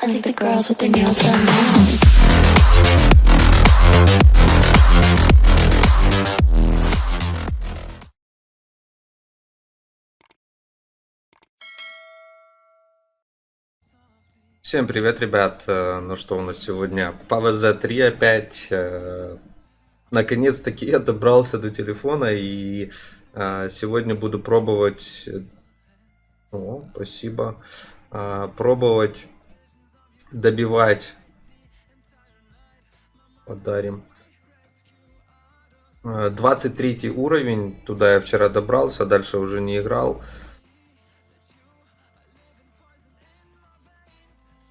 Now. Всем привет, ребят! Э, Ну что у нас сегодня? ПВЗ-3 опять. Э, Наконец-таки я добрался до телефона и э, сегодня буду пробовать... О, спасибо. Пробовать добивать... Подарим. Э, 23 уровень, туда я вчера добрался, дальше уже не играл.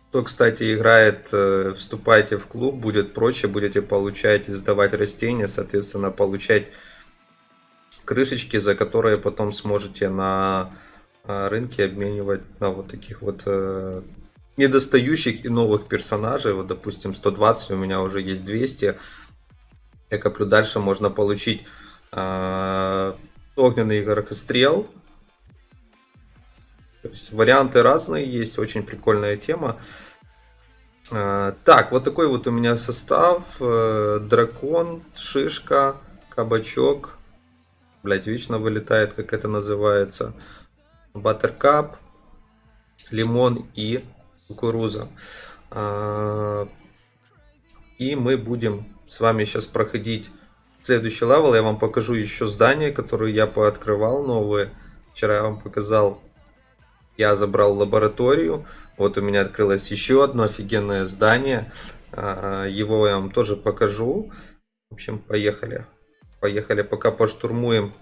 Кто, кстати, играет, э, вступайте в клуб, будет проще, будете получать и сдавать растения, соответственно, получать крышечки, за которые потом сможете на э, рынке обменивать на вот таких вот э, недостающих и новых персонажей. Вот, допустим, 120, у меня уже есть 200. Я коплю дальше, можно получить э, огненный горокострел, то есть варианты разные есть, очень прикольная тема. А, Так, вот такой вот у меня состав. Э, Дракон, шишка, кабачок. Блять, вечно вылетает, как это называется. Buttercup, лимон и кукуруза. А, И мы будем с вами сейчас проходить следующий level. Я вам покажу еще здания, которые я пооткрывал новые. Вчера я вам показал я забрал лабораторию. Вот у меня открылось еще одно офигенное здание. А, Его я вам тоже покажу. В общем, поехали. Поехали, пока поштурмуем.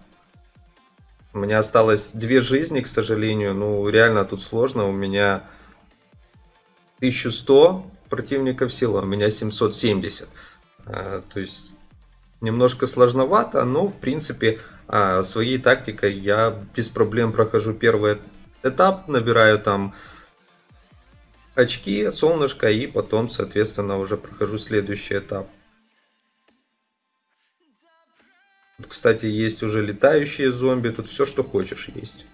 У меня осталось две жизни, к сожалению. Ну, реально тут сложно. У меня 1100 противников сила, у меня 770. А, То есть, немножко сложновато, но, в принципе, а, своей тактикой я без проблем прохожу первый этап, набираю там очки, солнышко, и потом, соответственно, уже прохожу следующий этап. Кстати, есть уже летающие зомби, тут все, что хочешь, есть.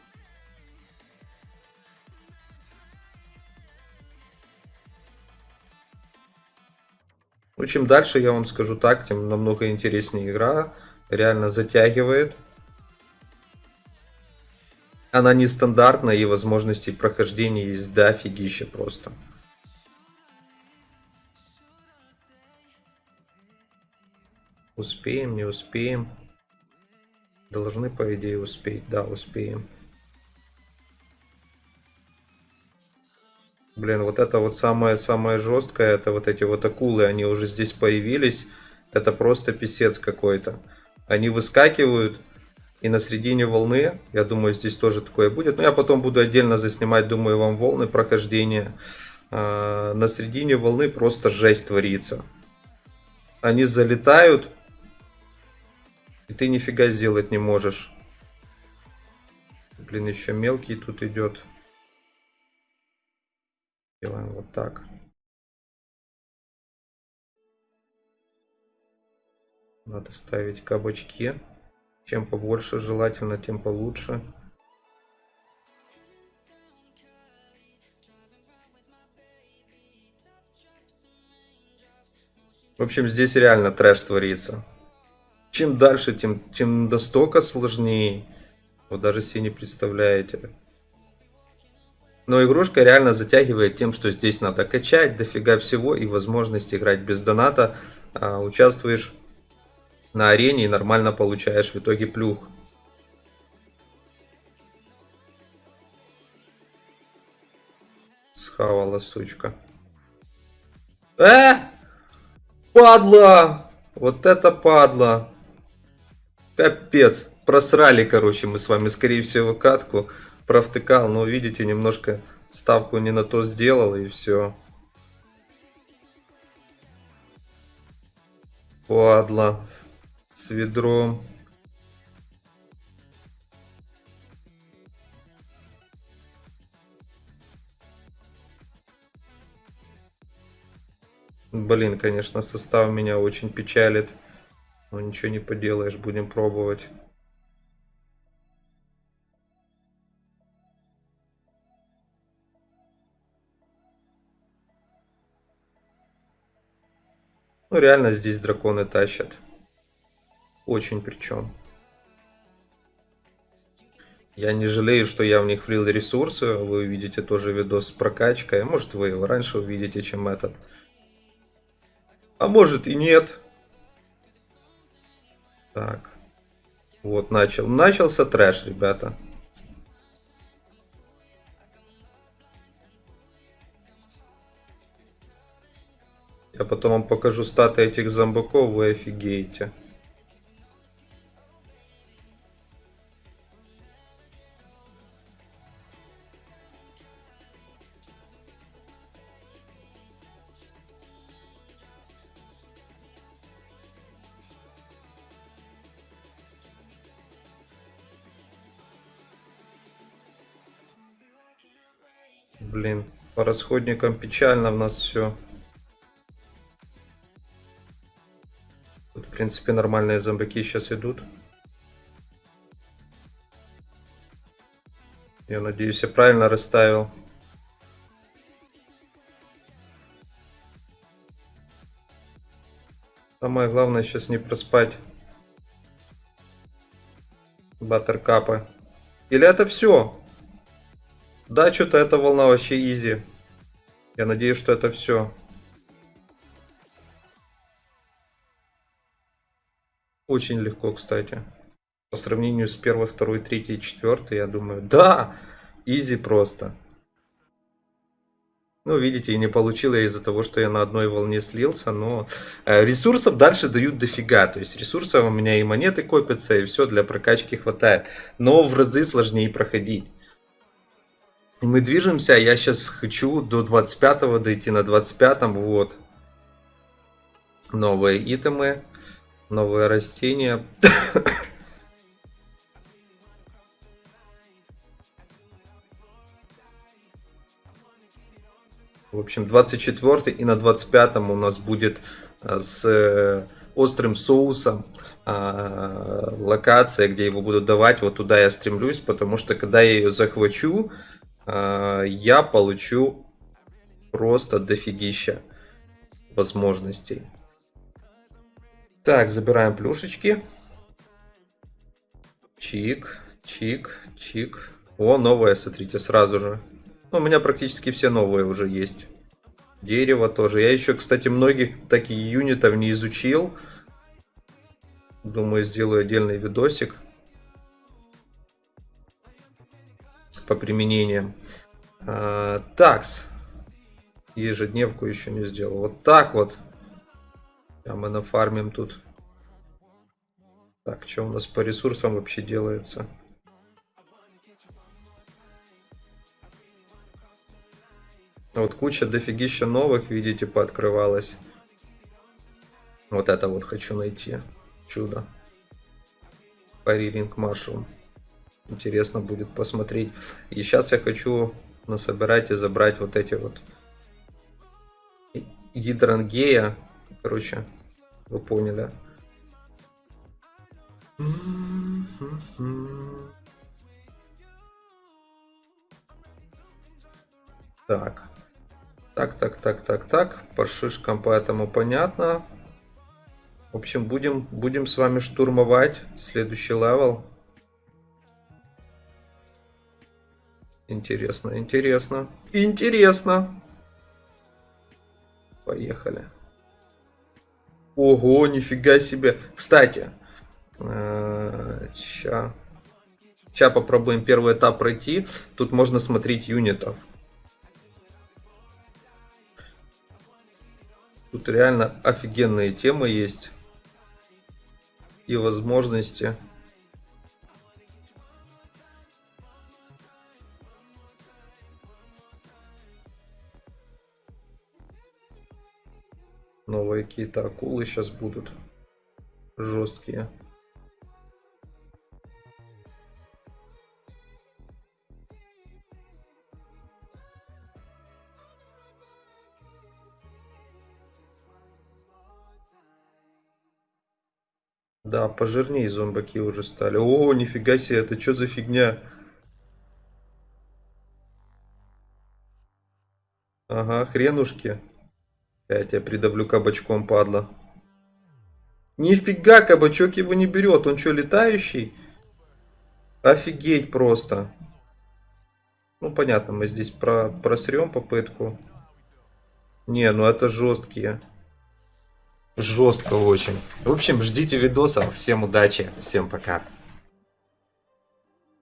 Ну, чем дальше, я вам скажу так, тем намного интереснее игра. Реально затягивает. Она нестандартная и возможностей прохождения есть дофигища просто. Успеем, не успеем. Должны, по идее, успеть. Да, успеем. Блин, вот это вот самое-самое жесткое, это вот эти вот акулы, они уже здесь появились. Это просто писец какой-то. Они выскакивают, и на середине волны, я думаю, здесь тоже такое будет. Но я потом буду отдельно заснимать, думаю, вам волны прохождения. А, на середине волны просто жесть творится. Они залетают, и ты нифига сделать не можешь. Блин, еще мелкий тут идет. Делаем вот так. Надо ставить кабачки. Чем побольше желательно, тем получше. В общем, здесь реально трэш творится. Чем дальше, тем, тем настолько сложнее. Вы даже себе не представляете. Но игрушка реально затягивает тем, что здесь надо качать дофига всего и возможность играть без доната. А, участвуешь на арене и нормально получаешь в итоге плюх. Схавала, сучка. Э! Падла! Вот это падла! Капец. Просрали, короче, мы с вами, скорее всего, катку. Провтыкал, но видите, немножко ставку не на то сделал и все. Падла с ведром. Блин, конечно, состав меня очень печалит. Но ничего не поделаешь, будем пробовать. Ну, реально здесь драконы тащат. Очень причем. Я не жалею, что я в них влил ресурсы. Вы увидите тоже видос с прокачкой. Может, вы его раньше увидите, чем этот. А может и нет. Так. Вот, начал. Начался трэш, ребята. Я потом вам покажу статы этих зомбаков, вы офигеете. Блин, по расходникам печально у нас все. Принципе, нормальные зомбаки сейчас идут. Я надеюсь, я правильно расставил. Самое главное сейчас не проспать. Баттеркапы. Или это все? Да, что-то эта волна вообще изи. Я надеюсь, что это все. Очень легко, кстати. По сравнению с первой, второй, третьей, четвертой, я думаю, да, изи просто. Ну, видите, и не получила из-за того, что я на одной волне слился, но э, ресурсов дальше дают дофига. То есть ресурсов у меня и монеты копятся, и все для прокачки хватает. Но в разы сложнее проходить. Мы движемся, я сейчас хочу до 25 дойти, на 25 вот. Новые итемы, новые растения. В общем, 24 и на 25 у нас будет э, с э, острым соусом а, локация, где его будут давать. Вот туда я стремлюсь, потому что когда я ее захвачу, а, я получу просто дофигища возможностей. Так, забираем плюшечки. Чик, чик, чик. О, новое, смотрите, сразу же. Ну, у меня практически все новые уже есть. Дерево тоже. Я еще, кстати, многих таких юнитов не изучил. Думаю, сделаю отдельный видосик. по применениям. А, такс. Ежедневку еще не сделал. Вот так вот. А мы нафармим тут. Так, что у нас по ресурсам вообще делается? Вот куча дофигища новых, видите, пооткрывалась. Вот это вот хочу найти. Чудо. Париринг Mushroom. Интересно будет посмотреть. И сейчас я хочу насобирать и забрать вот эти вот гидрангея. Короче, вы поняли. Так. Так, так, так, так, так. По шишкам поэтому понятно. В общем, будем, будем с вами штурмовать следующий level. Интересно, интересно. Интересно. Поехали. Ого, нифига себе. Кстати, сейчас э, попробуем первый этап пройти. Тут можно смотреть юнитов. Тут реально офигенные темы есть. И возможности. Новые какие-то акулы сейчас будут. Жесткие. Да, пожирнее зомбаки уже стали. О, нифига себе, это что за фигня? Ага, хренушки. Я тебя придавлю кабачком, падла. Нифига, кабачок его не берет. Он что, летающий? Офигеть просто. Ну, понятно, мы здесь про просрем попытку. Не, ну это жесткие. Жестко очень. В общем, ждите видосов. Всем удачи, всем пока.